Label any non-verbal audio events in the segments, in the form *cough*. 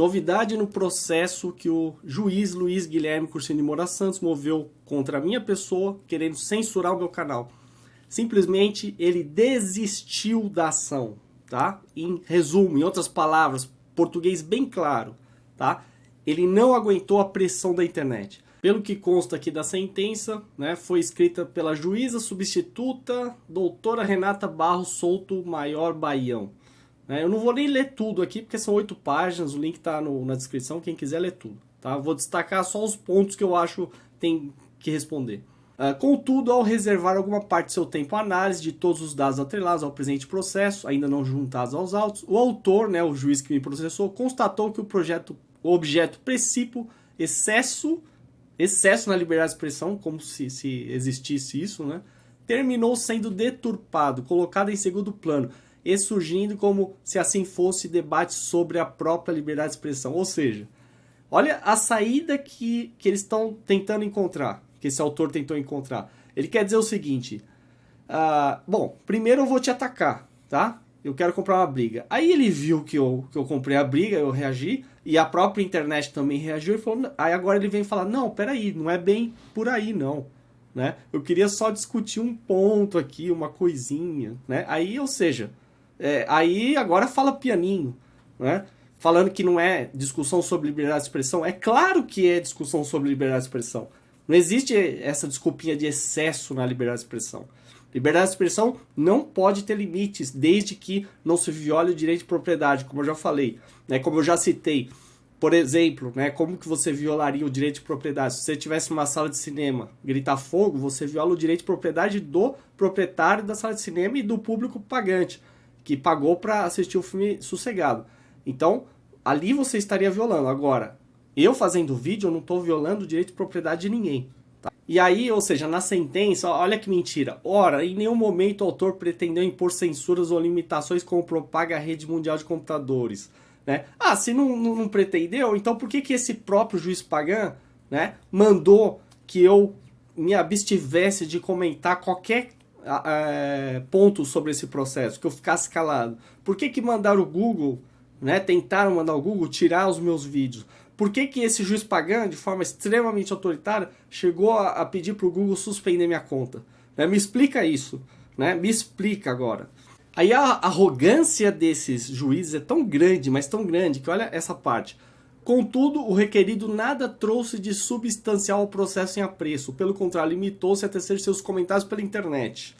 Novidade no processo que o juiz Luiz Guilherme Cursino de Moura Santos moveu contra a minha pessoa, querendo censurar o meu canal. Simplesmente ele desistiu da ação, tá? Em resumo, em outras palavras, português bem claro, tá? Ele não aguentou a pressão da internet. Pelo que consta aqui da sentença, né, foi escrita pela juíza substituta doutora Renata Barros Souto Maior Baião. Né? Eu não vou nem ler tudo aqui, porque são oito páginas, o link está na descrição, quem quiser ler tudo. Tá? Vou destacar só os pontos que eu acho tem que responder. Uh, contudo, ao reservar alguma parte do seu tempo à análise de todos os dados atrelados ao presente processo, ainda não juntados aos autos, o autor, né, o juiz que me processou, constatou que o projeto, o objeto princípio, excesso, excesso na liberdade de expressão, como se, se existisse isso, né, terminou sendo deturpado, colocado em segundo plano, e surgindo como se assim fosse debate sobre a própria liberdade de expressão. Ou seja, olha a saída que, que eles estão tentando encontrar, que esse autor tentou encontrar. Ele quer dizer o seguinte, uh, bom, primeiro eu vou te atacar, tá? Eu quero comprar uma briga. Aí ele viu que eu, que eu comprei a briga, eu reagi, e a própria internet também reagiu e falou, aí agora ele vem falar, não, peraí, não é bem por aí não. Né? Eu queria só discutir um ponto aqui, uma coisinha, né? Aí, ou seja, é, aí agora fala pianinho, né? Falando que não é discussão sobre liberdade de expressão. É claro que é discussão sobre liberdade de expressão. Não existe essa desculpinha de excesso na liberdade de expressão. Liberdade de expressão não pode ter limites, desde que não se viole o direito de propriedade, como eu já falei. Né? Como eu já citei, por exemplo, né, como que você violaria o direito de propriedade? Se você tivesse uma sala de cinema, gritar fogo, você viola o direito de propriedade do proprietário da sala de cinema e do público pagante que pagou para assistir o filme sossegado. Então, ali você estaria violando. Agora, eu fazendo vídeo, eu não estou violando o direito de propriedade de ninguém. Tá? E aí, ou seja, na sentença, olha que mentira. Ora, em nenhum momento o autor pretendeu impor censuras ou limitações como propaga a rede mundial de computadores. Né? Ah, se não, não, não, pretendeu, então por que, que esse próprio juiz Pagan né, mandou que eu me abstivesse de comentar qualquer é, pontos sobre esse processo, que eu ficasse calado. Por que, que mandaram o Google, né, tentaram mandar o Google tirar os meus vídeos? Por que, que esse juiz pagando, de forma extremamente autoritária, chegou a, a pedir para o Google suspender minha conta? Né, me explica isso, né? me explica agora. Aí a arrogância desses juízes é tão grande, mas tão grande, que olha essa parte. Contudo, o requerido nada trouxe de substancial ao processo em apreço, pelo contrário, limitou-se a tecer seus comentários pela internet.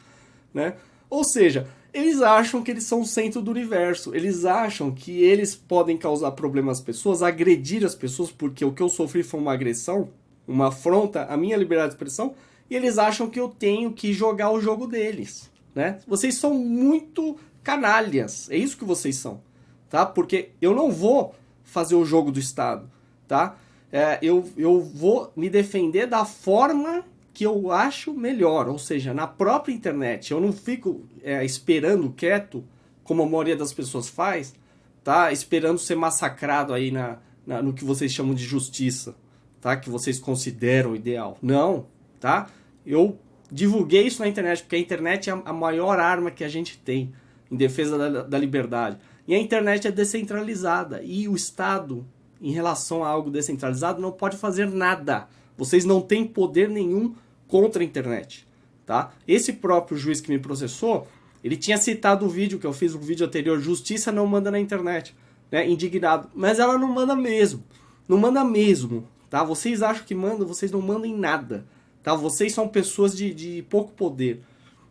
Né? Ou seja, eles acham que eles são o centro do universo, eles acham que eles podem causar problemas às pessoas, agredir as pessoas, porque o que eu sofri foi uma agressão, uma afronta à minha liberdade de expressão, e eles acham que eu tenho que jogar o jogo deles. Né? Vocês são muito canalhas, é isso que vocês são. Tá? Porque eu não vou fazer o jogo do Estado, tá? É, eu, eu vou me defender da forma que eu acho melhor, ou seja, na própria internet. Eu não fico é, esperando quieto, como a maioria das pessoas faz, tá? Esperando ser massacrado aí na, na, no que vocês chamam de justiça, tá? Que vocês consideram ideal. Não, tá? Eu divulguei isso na internet, porque a internet é a maior arma que a gente tem em defesa da, da liberdade. E a internet é descentralizada e o Estado, em relação a algo descentralizado, não pode fazer nada. Vocês não têm poder nenhum contra a internet. Tá? Esse próprio juiz que me processou, ele tinha citado o vídeo que eu fiz, o vídeo anterior, Justiça não manda na internet, né? indignado. Mas ela não manda mesmo, não manda mesmo. Tá? Vocês acham que mandam, vocês não mandam em nada. Tá? Vocês são pessoas de, de pouco poder.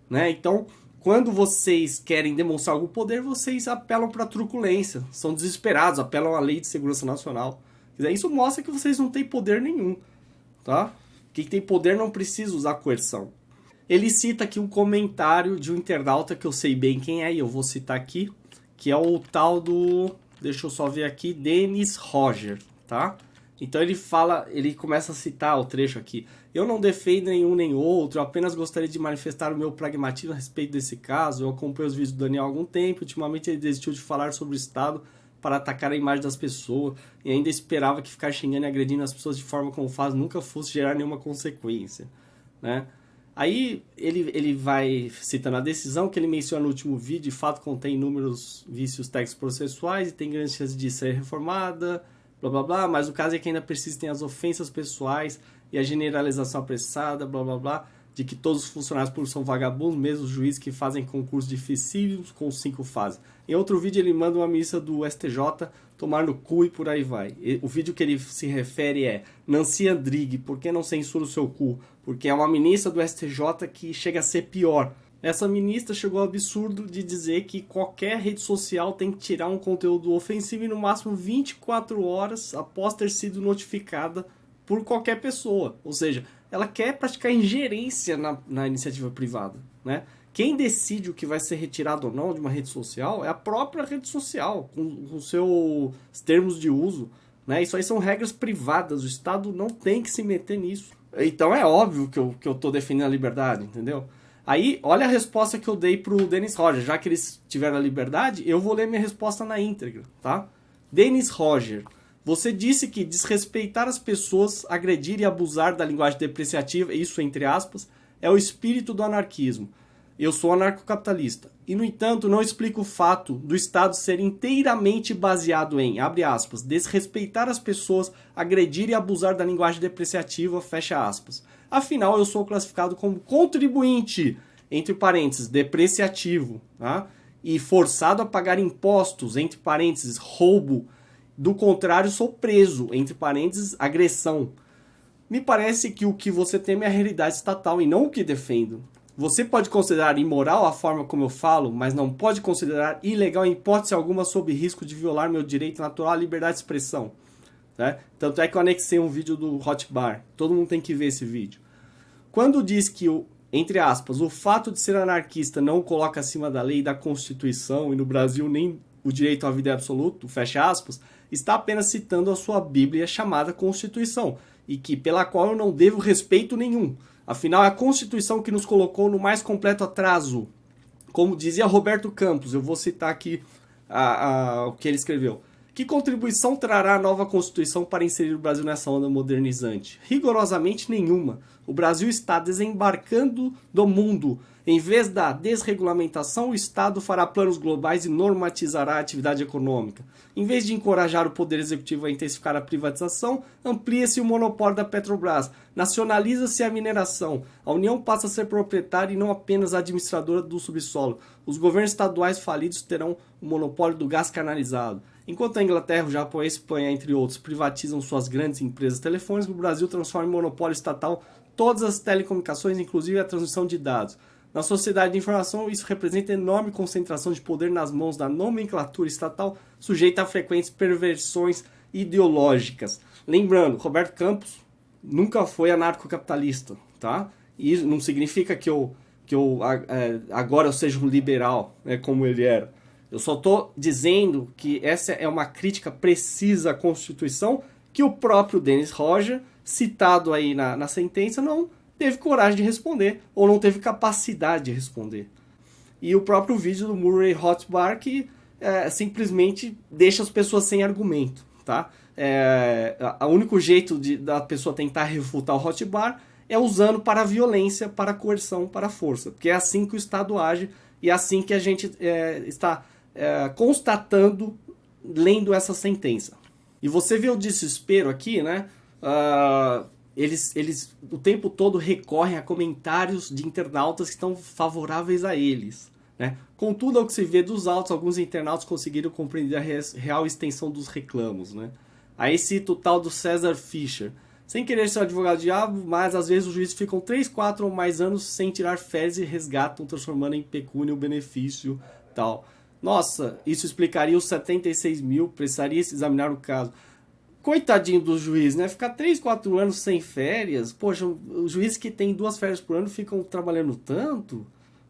Né? Então, quando vocês querem demonstrar algum poder, vocês apelam para truculência, são desesperados, apelam à lei de segurança nacional. Isso mostra que vocês não têm poder nenhum, tá? Quem tem poder não precisa usar coerção. Ele cita aqui um comentário de um internauta que eu sei bem quem é, e eu vou citar aqui, que é o tal do, deixa eu só ver aqui, Denis Roger, tá? Então ele fala, ele começa a citar o trecho aqui. Eu não defendo nenhum nem outro, apenas gostaria de manifestar o meu pragmatismo a respeito desse caso. Eu acompanho os vídeos do Daniel há algum tempo, ultimamente ele desistiu de falar sobre o Estado para atacar a imagem das pessoas e ainda esperava que ficar xingando e agredindo as pessoas de forma como faz nunca fosse gerar nenhuma consequência, né? Aí ele, ele vai citando a decisão que ele menciona no último vídeo, de fato contém inúmeros vícios técnicos processuais e tem grandes chances de ser reformada, blá blá blá, mas o caso é que ainda persistem as ofensas pessoais e a generalização apressada, blá blá blá, de que todos os funcionários públicos são vagabundos, mesmo os juízes que fazem concursos dificílimos com cinco fases. Em outro vídeo ele manda uma missa do STJ tomar no cu e por aí vai. O vídeo que ele se refere é Nancy Andrighi, por que não censura o seu cu? Porque é uma ministra do STJ que chega a ser pior. Essa ministra chegou ao absurdo de dizer que qualquer rede social tem que tirar um conteúdo ofensivo no máximo 24 horas após ter sido notificada por qualquer pessoa. Ou seja, ela quer praticar ingerência na, na iniciativa privada, né? Quem decide o que vai ser retirado ou não de uma rede social é a própria rede social, com, com seus termos de uso. Né? Isso aí são regras privadas, o Estado não tem que se meter nisso. Então é óbvio que eu, que eu tô defendendo a liberdade, entendeu? Aí, olha a resposta que eu dei pro Dennis Roger. Já que eles tiveram a liberdade, eu vou ler minha resposta na íntegra, tá? Dennis Roger, você disse que desrespeitar as pessoas, agredir e abusar da linguagem depreciativa, isso entre aspas, é o espírito do anarquismo. Eu sou anarcocapitalista. E, no entanto, não explico o fato do Estado ser inteiramente baseado em, abre aspas, desrespeitar as pessoas, agredir e abusar da linguagem depreciativa, fecha aspas. Afinal, eu sou classificado como contribuinte, entre parênteses, depreciativo, tá? e forçado a pagar impostos, entre parênteses, roubo. Do contrário, sou preso, entre parênteses, agressão. Me parece que o que você teme é a realidade estatal e não o que defendo. Você pode considerar imoral a forma como eu falo, mas não pode considerar ilegal em hipótese alguma sob risco de violar meu direito natural à liberdade de expressão. Né? Tanto é que eu anexei um vídeo do Hotbar. Todo mundo tem que ver esse vídeo. Quando diz que, o, entre aspas, o fato de ser anarquista não coloca acima da lei da Constituição, e no Brasil nem o direito à vida é absoluto, fecha aspas, está apenas citando a sua Bíblia chamada Constituição, e que pela qual eu não devo respeito nenhum. Afinal, é a Constituição que nos colocou no mais completo atraso. Como dizia Roberto Campos, eu vou citar aqui a, a, o que ele escreveu. Que contribuição trará a nova Constituição para inserir o Brasil nessa onda modernizante? Rigorosamente nenhuma. O Brasil está desembarcando do mundo em vez da desregulamentação, o Estado fará planos globais e normatizará a atividade econômica. Em vez de encorajar o Poder Executivo a intensificar a privatização, amplia-se o monopólio da Petrobras, nacionaliza-se a mineração, a União passa a ser proprietária e não apenas administradora do subsolo. Os governos estaduais falidos terão o monopólio do gás canalizado. Enquanto a Inglaterra, o Japão e a Espanha, entre outros, privatizam suas grandes empresas telefônicas, o Brasil transforma em monopólio estatal todas as telecomunicações, inclusive a transmissão de dados. Na sociedade de informação, isso representa enorme concentração de poder nas mãos da nomenclatura estatal, sujeita a frequentes perversões ideológicas. Lembrando, Roberto Campos nunca foi anarcocapitalista, tá? E isso não significa que eu, que eu é, agora eu seja um liberal, né, como ele era. Eu só estou dizendo que essa é uma crítica precisa à Constituição que o próprio Dennis Roger, citado aí na, na sentença, não teve coragem de responder, ou não teve capacidade de responder. E o próprio vídeo do Murray Hotbar que é, simplesmente deixa as pessoas sem argumento, tá? É, o único jeito de, da pessoa tentar refutar o Hotbar é usando para violência, para coerção, para força, porque é assim que o Estado age e é assim que a gente é, está é, constatando lendo essa sentença. E você vê o desespero aqui, né? Uh, eles, eles o tempo todo recorrem a comentários de internautas que estão favoráveis a eles. Né? Contudo, ao que se vê dos autos, alguns internautas conseguiram compreender a real extensão dos reclamos. Né? Aí cita o tal do César Fischer. Sem querer ser advogado diabo, mas às vezes os juízes ficam 3, 4 ou mais anos sem tirar férias e resgatam, transformando em pecúnia o benefício tal. Nossa, isso explicaria os 76 mil, precisaria se examinar o caso coitadinho do juiz, né? Ficar 3, 4 anos sem férias. Poxa, os juízes que têm duas férias por ano ficam trabalhando tanto,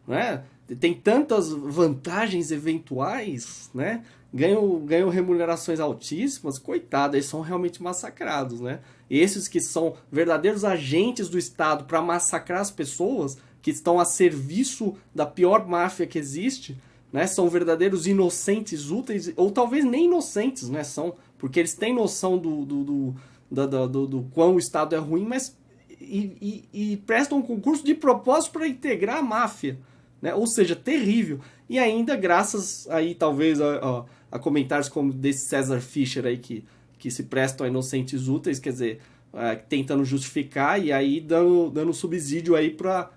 né? Tem tantas vantagens eventuais, né? Ganham, ganham remunerações altíssimas. Coitado, eles são realmente massacrados, né? Esses que são verdadeiros agentes do Estado para massacrar as pessoas, que estão a serviço da pior máfia que existe, né? São verdadeiros inocentes úteis, ou talvez nem inocentes, né? São porque eles têm noção do, do, do, do, do, do quão o Estado é ruim, mas e, e, e prestam um concurso de propósito para integrar a máfia. Né? Ou seja, terrível. E ainda graças aí talvez a, a, a, comentários como desse César Fischer aí que, que se prestam a inocentes úteis, quer dizer, é, tentando justificar e aí dando, dando subsídio aí para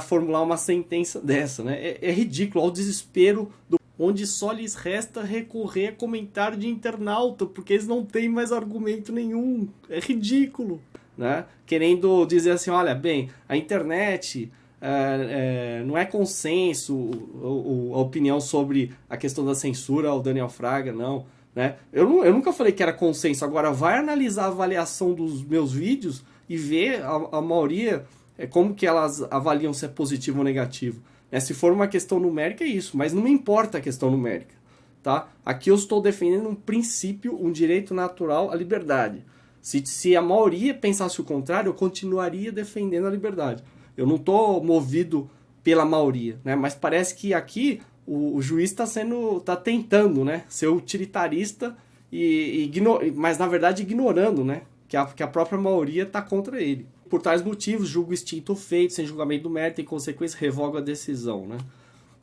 formular uma sentença dessa, né? É, é ridículo, ao desespero do onde só lhes resta recorrer a comentário de internauta, porque eles não têm mais argumento nenhum. É ridículo, né? Querendo dizer assim, olha, bem, a internet é, é, não é consenso o, o, a opinião sobre a questão da censura ao Daniel Fraga, não. Né? Eu, eu nunca falei que era consenso. Agora, vai analisar a avaliação dos meus vídeos e ver a, a maioria, é, como que elas avaliam se é positivo ou negativo. Né? Se for uma questão numérica, é isso. Mas não me importa a questão numérica. Tá? Aqui eu estou defendendo um princípio, um direito natural à liberdade. Se, se a maioria pensasse o contrário, eu continuaria defendendo a liberdade. Eu não estou movido pela maioria, né? mas parece que aqui o, o juiz está sendo, está tentando, né, ser utilitarista e, e mas na verdade ignorando, né, que a, que a própria maioria está contra ele. Por tais motivos, julgo extinto feito, sem julgamento do mérito e, consequência, revoga a decisão, né.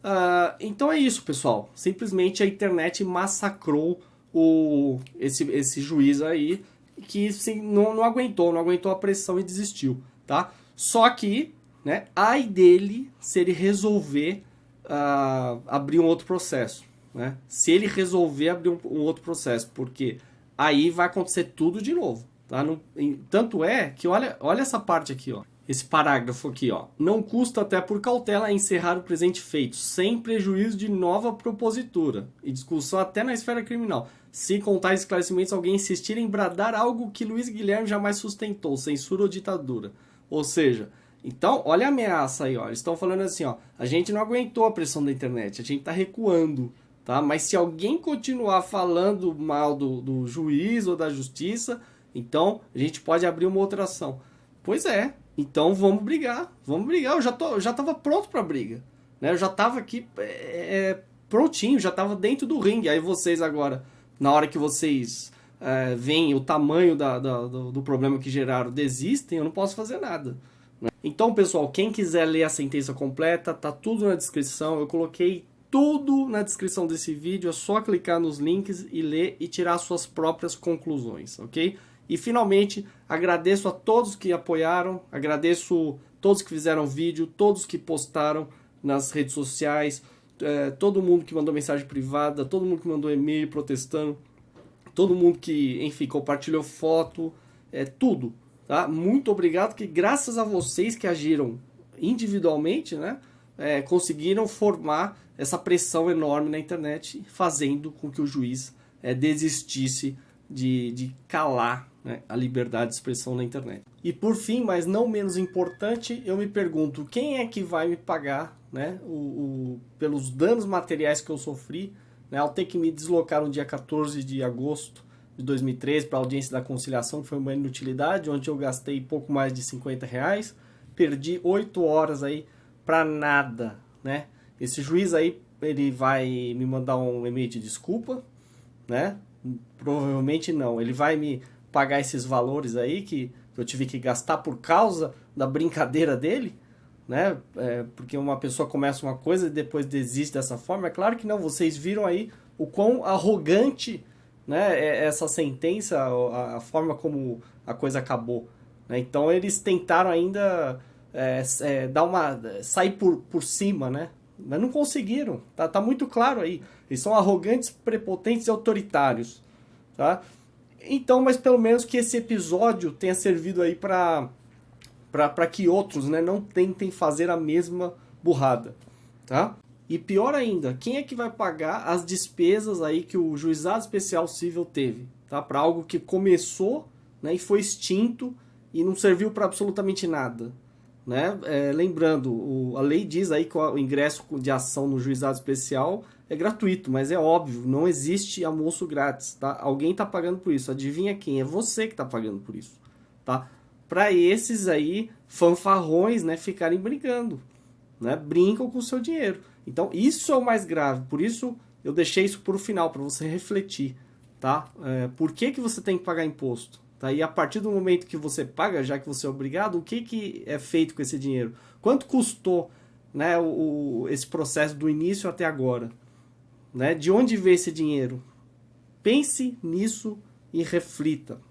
Uh, então é isso, pessoal. Simplesmente a internet massacrou o, esse, esse juiz aí, que sim, não, não aguentou, não aguentou a pressão e desistiu, tá? Só que, né, ai dele se ele resolver uh, abrir um outro processo. Né? Se ele resolver abrir um, um, outro processo, porque aí vai acontecer tudo de novo. Tá? Não, tanto é que olha, olha essa parte aqui, ó. Esse parágrafo aqui, ó. Não custa até por cautela encerrar o presente feito, sem prejuízo de nova propositura e discussão até na esfera criminal. Se com tais esclarecimentos alguém insistir em bradar algo que Luiz Guilherme jamais sustentou, censura ou ditadura. Ou seja, então, olha a ameaça aí, ó. Eles estão falando assim, ó. A gente não aguentou a pressão da internet, a gente está recuando, tá? Mas se alguém continuar falando mal do, do juiz ou da justiça, então a gente pode abrir uma outra ação. Pois é. Então vamos brigar, vamos brigar. Eu já tô, já estava pronto para briga, né? Eu já estava aqui é, é, prontinho, já estava dentro do ringue. Aí vocês agora, na hora que vocês é, veem o tamanho da, da, do, do problema que geraram, desistem, eu não posso fazer nada. Então, pessoal, quem quiser ler a sentença completa, tá tudo na descrição. Eu coloquei tudo na descrição desse vídeo, é só clicar nos links e ler e tirar suas próprias conclusões, ok? E finalmente, agradeço a todos que apoiaram, agradeço todos que fizeram vídeo, todos que postaram nas redes sociais, é, todo mundo que mandou mensagem privada, todo mundo que mandou e-mail protestando, todo mundo que, enfim, compartilhou foto, é tudo. Tá? Muito obrigado, que graças a vocês que agiram individualmente, né, é, conseguiram formar essa pressão enorme na internet, fazendo com que o juiz é, desistisse de, de calar né, a liberdade de expressão na internet. E por fim, mas não menos importante, eu me pergunto, quem é que vai me pagar né, o, o pelos danos materiais que eu sofri né, ao ter que me deslocar no dia 14 de agosto de 2013 para a audiência da conciliação, que foi uma inutilidade, onde eu gastei pouco mais de 50 reais, perdi 8 horas aí para nada, né? Esse juiz aí, ele vai me mandar um e-mail de desculpa, né? Provavelmente não, ele vai me pagar esses valores aí que eu tive que gastar por causa da brincadeira dele, né? É, porque uma pessoa começa uma coisa e depois desiste dessa forma. É claro que não, vocês viram aí o quão arrogante né, é, essa sentença, a, a forma como a coisa acabou. Né? Então eles tentaram ainda é, é, dar uma sair por, por cima, né? Mas não conseguiram. Tá, tá muito claro aí. Eles são arrogantes, prepotentes e autoritários, tá? Então, mas pelo menos que esse episódio tenha servido aí para para que outros, né, não tentem fazer a mesma burrada, tá? E pior ainda, quem é que vai pagar as despesas aí que o juizado especial civil teve, tá? Para algo que começou, né, e foi extinto e não serviu para absolutamente nada, né? É, lembrando, o, a lei diz aí que o ingresso de ação no juizado especial é gratuito, mas é óbvio, não existe almoço grátis, tá? Alguém está pagando por isso. Adivinha quem? É você que está pagando por isso, tá? Para esses aí fanfarrões, né, ficarem brincando, né? Brincam com o seu dinheiro. Então, isso é o mais grave. Por isso, eu deixei isso para o final, para você *laughs* refletir. Tá? É, por que, que você tem que pagar imposto? Tá? E a partir do momento que você paga, já que você é obrigado, o que, que é feito com esse dinheiro? Quanto custou né, o, esse processo do início até agora? Né? De onde veio esse dinheiro? Pense nisso e reflita.